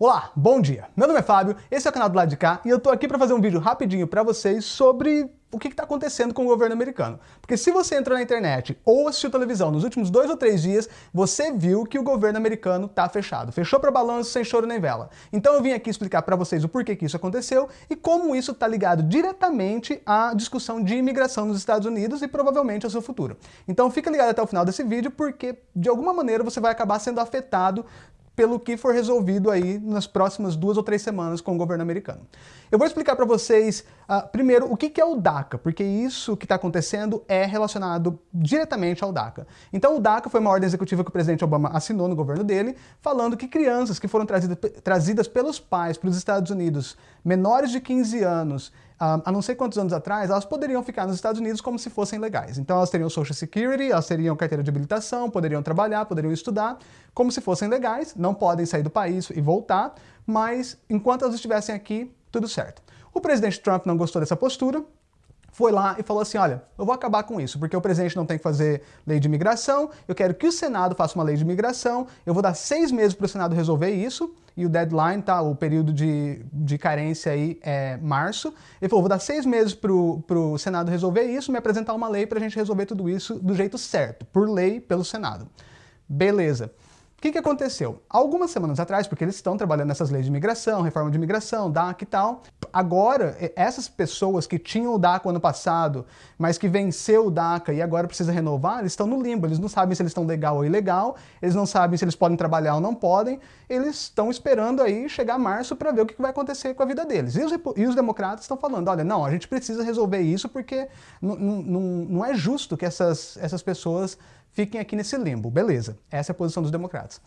Olá, bom dia! Meu nome é Fábio, esse é o canal do lado de cá e eu tô aqui para fazer um vídeo rapidinho para vocês sobre o que está acontecendo com o governo americano. Porque se você entrou na internet ou assistiu televisão nos últimos dois ou três dias, você viu que o governo americano está fechado. Fechou para balanço sem choro nem vela. Então eu vim aqui explicar para vocês o porquê que isso aconteceu e como isso está ligado diretamente à discussão de imigração nos Estados Unidos e provavelmente ao seu futuro. Então fica ligado até o final desse vídeo porque de alguma maneira você vai acabar sendo afetado pelo que for resolvido aí nas próximas duas ou três semanas com o governo americano. Eu vou explicar para vocês, uh, primeiro, o que, que é o DACA, porque isso que está acontecendo é relacionado diretamente ao DACA. Então o DACA foi uma ordem executiva que o presidente Obama assinou no governo dele, falando que crianças que foram trazidas, trazidas pelos pais para os Estados Unidos, menores de 15 anos, uh, há não sei quantos anos atrás, elas poderiam ficar nos Estados Unidos como se fossem legais. Então elas teriam Social Security, elas teriam carteira de habilitação, poderiam trabalhar, poderiam estudar, como se fossem legais, não podem sair do país e voltar, mas enquanto elas estivessem aqui, tudo certo. O presidente Trump não gostou dessa postura, foi lá e falou assim, olha, eu vou acabar com isso, porque o presidente não tem que fazer lei de imigração, eu quero que o Senado faça uma lei de imigração, eu vou dar seis meses para o Senado resolver isso, e o deadline, tá, o período de, de carência aí é março. Ele falou, vou dar seis meses para o Senado resolver isso, me apresentar uma lei para a gente resolver tudo isso do jeito certo, por lei, pelo Senado. Beleza. O que, que aconteceu? Algumas semanas atrás, porque eles estão trabalhando nessas leis de imigração, reforma de imigração, DAC e tal, agora, essas pessoas que tinham o DACA ano passado, mas que venceu o DACA e agora precisa renovar, eles estão no limbo, eles não sabem se eles estão legal ou ilegal, eles não sabem se eles podem trabalhar ou não podem, eles estão esperando aí chegar março para ver o que vai acontecer com a vida deles. E os, e os democratas estão falando, olha, não, a gente precisa resolver isso porque não é justo que essas, essas pessoas fiquem aqui nesse limbo. Beleza, essa é a posição dos democratas.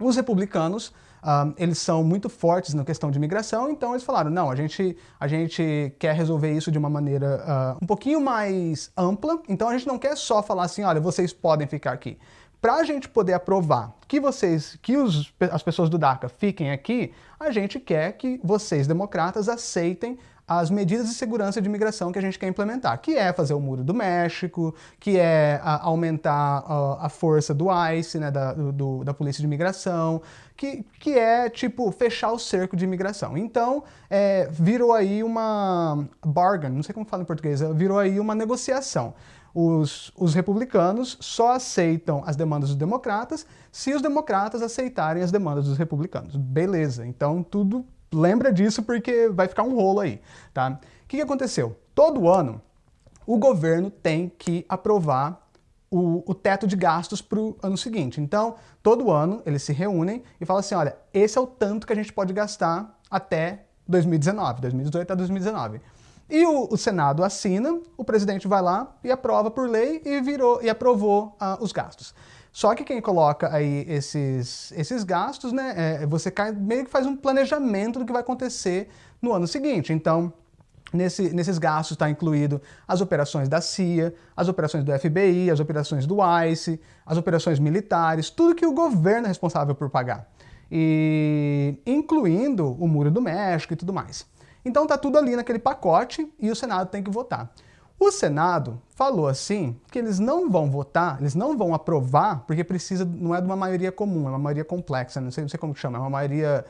Os republicanos, uh, eles são muito fortes na questão de imigração, então eles falaram, não, a gente, a gente quer resolver isso de uma maneira uh, um pouquinho mais ampla, então a gente não quer só falar assim, olha, vocês podem ficar aqui. Para a gente poder aprovar que vocês, que os, as pessoas do DACA fiquem aqui, a gente quer que vocês, democratas, aceitem as medidas de segurança de imigração que a gente quer implementar, que é fazer o Muro do México, que é a, aumentar a, a, força do ICE, né, da, do, da Polícia de Imigração, que, que é, tipo, fechar o cerco de imigração. Então, é, virou aí uma bargain, não sei como fala em português, virou aí uma negociação. Os, os, republicanos só aceitam as demandas dos democratas se os democratas aceitarem as demandas dos republicanos. Beleza, então tudo lembra disso porque vai ficar um rolo aí, tá? O que, que aconteceu? Todo ano, o governo tem que aprovar o, o teto de gastos para o ano seguinte. Então, todo ano, eles se reúnem e falam assim, olha, esse é o tanto que a gente pode gastar até 2019, 2018 a 2019. E o, o, Senado assina, o presidente vai lá e aprova por lei e, virou, e aprovou uh, os gastos. Só que quem coloca aí esses, esses gastos, né, é, você cai, meio que faz um planejamento do que vai acontecer no ano seguinte. Então, Nesse, nesses gastos está incluído as operações da CIA, as operações do FBI, as operações do ICE, as operações militares, tudo que o governo é responsável por pagar. E incluindo o Muro do México e tudo mais. Então está tudo ali naquele pacote e o Senado tem que votar. O Senado falou assim que eles não vão votar, eles não vão aprovar, porque precisa, não é de uma maioria comum, é uma maioria complexa, não sei, não sei como chama, é uma maioria,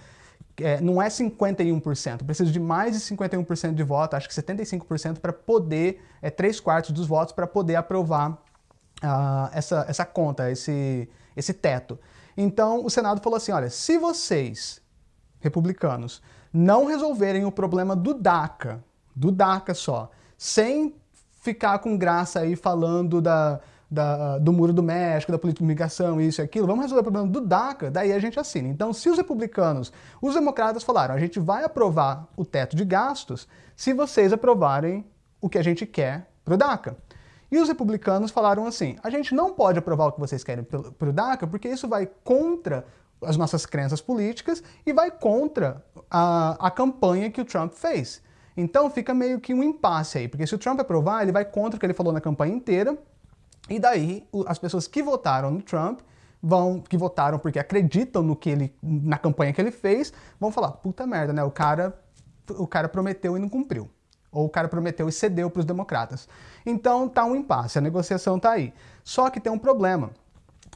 é, não é 51%, precisa de mais de 51% de voto, acho que 75% para poder, é 3 quartos dos votos para poder aprovar uh, essa, essa conta, esse, esse teto. Então o Senado falou assim, olha, se vocês, republicanos, não resolverem o problema do DACA, do DACA só, sem ficar com graça aí falando da, da, do Muro do México, da política de imigração, isso e aquilo, vamos resolver o problema do DACA, daí a gente assina. Então, se os republicanos, os democratas falaram, a gente vai aprovar o teto de gastos se vocês aprovarem o que a gente quer para o DACA. E os republicanos falaram assim, a gente não pode aprovar o que vocês querem para o DACA porque isso vai contra as nossas crenças políticas e vai contra a, a campanha que o Trump fez. Então fica meio que um impasse aí, porque se o Trump aprovar, ele vai contra o que ele falou na campanha inteira, e daí as pessoas que votaram no Trump vão, que votaram porque acreditam no que ele, na campanha que ele fez, vão falar, puta merda, né, o cara, o cara prometeu e não cumpriu. Ou o cara prometeu e cedeu para os democratas. Então tá um impasse, a negociação tá aí. Só que tem um problema.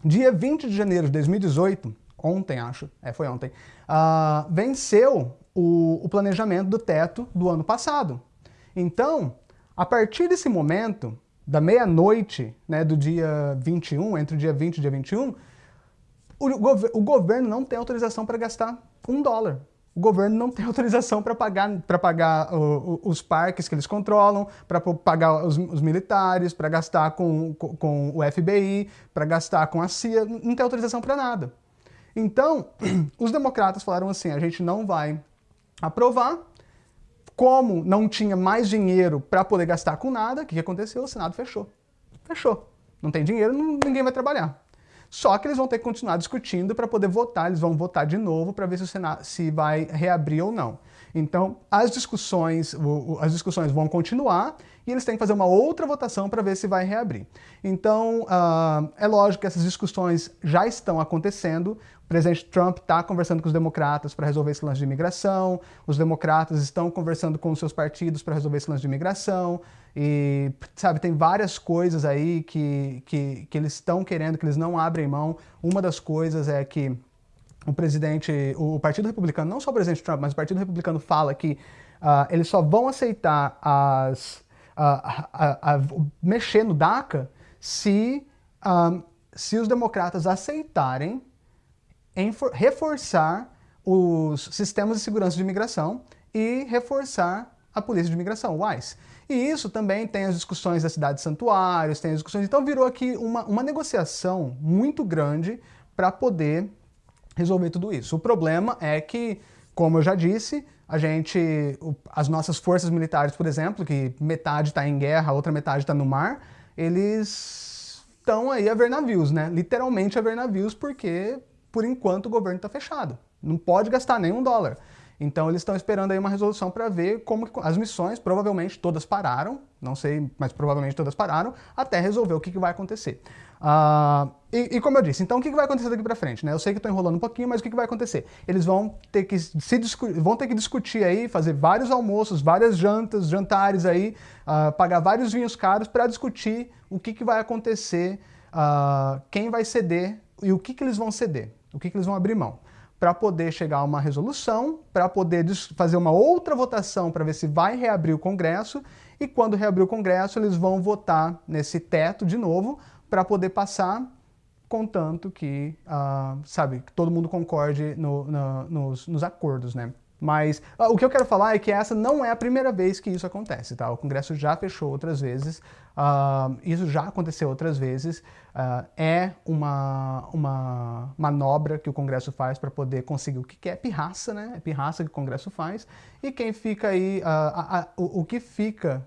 Dia 20 de janeiro de 2018, ontem acho, é, foi ontem, uh, venceu o, o planejamento do teto do ano passado. Então, a partir desse momento, da meia-noite né, do dia 21, entre o dia 20 e o dia 21, o, gov o governo não tem autorização para gastar um dólar. O governo não tem autorização para pagar, pra pagar o, o, os parques que eles controlam, para pagar os, os militares, para gastar com, com, com, o FBI, para gastar com a CIA, não tem autorização para nada. Então, os democratas falaram assim, a gente não vai aprovar, como não tinha mais dinheiro para poder gastar com nada, o que aconteceu? O Senado fechou. Fechou. Não tem dinheiro, ninguém vai trabalhar. Só que eles vão ter que continuar discutindo para poder votar, eles vão votar de novo para ver se o Senado se vai reabrir ou não. Então, as discussões, as discussões vão continuar e eles têm que fazer uma outra votação para ver se vai reabrir. Então, uh, é lógico que essas discussões já estão acontecendo. O presidente Trump está conversando com os democratas para resolver esse lance de imigração, os democratas estão conversando com os seus partidos para resolver esse lance de imigração, e, sabe, tem várias coisas aí que, que, que eles estão querendo, que eles não abrem mão. Uma das coisas é que o presidente, o Partido Republicano, não só o presidente Trump, mas o Partido Republicano fala que uh, eles só vão aceitar as, uh, mexer no DACA se, um, se os democratas aceitarem reforçar os sistemas de segurança de imigração e reforçar a polícia de imigração, o ICE. E isso também tem as discussões da cidade de santuários, tem as discussões... Então virou aqui uma, uma negociação muito grande para poder resolver tudo isso. O problema é que, como eu já disse, a gente, as nossas forças militares, por exemplo, que metade está em guerra, a outra metade está no mar, eles estão aí a ver navios, né? Literalmente a ver navios, porque, por enquanto, o governo está fechado. Não pode gastar nenhum dólar. Então eles estão esperando aí uma resolução para ver como as missões, provavelmente todas pararam, não sei, mas provavelmente todas pararam, até resolver o que, que vai acontecer. Uh, e, e, como eu disse, então o que, que vai acontecer daqui para frente? Né? Eu sei que estou enrolando um pouquinho, mas o que, que vai acontecer? Eles vão ter que se vão ter que discutir aí, fazer vários almoços, várias jantas, jantares aí, uh, pagar vários vinhos caros para discutir o que, que vai acontecer, uh, quem vai ceder e o que, que eles vão ceder, o que, que eles vão abrir mão para poder chegar a uma resolução, para poder fazer uma outra votação para ver se vai reabrir o Congresso, e quando reabrir o Congresso eles vão votar nesse teto de novo para poder passar, contanto que, uh, sabe, que todo mundo concorde no, no, nos, nos acordos, né? Mas uh, o que eu quero falar é que essa não é a primeira vez que isso acontece, tá? O Congresso já fechou outras vezes, uh, isso já aconteceu outras vezes, uh, é uma, uma manobra que o Congresso faz para poder conseguir o que quer, é pirraça, né? É pirraça que o Congresso faz, e quem fica aí, a, a, o, o, que fica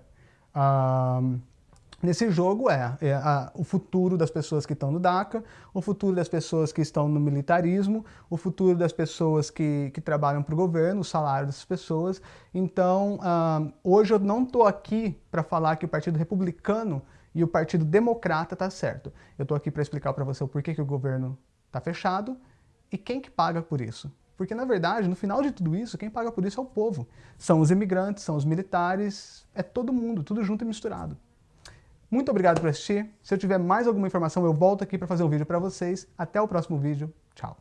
nesse jogo é, é a, o futuro das pessoas que estão no DACA, o futuro das pessoas que estão no militarismo, o futuro das pessoas que, que trabalham para o governo, o salário dessas pessoas. Então, uh, hoje eu não estou aqui para falar que o Partido Republicano e o Partido Democrata está certo. Eu estou aqui para explicar para você o porquê que o governo está fechado e quem que paga por isso. Porque, na verdade, no final de tudo isso, quem paga por isso é o povo. São os imigrantes, são os militares, é todo mundo, tudo junto e misturado. Muito obrigado por assistir. Se eu tiver mais alguma informação, eu volto aqui para fazer um vídeo para vocês. Até o próximo vídeo. Tchau.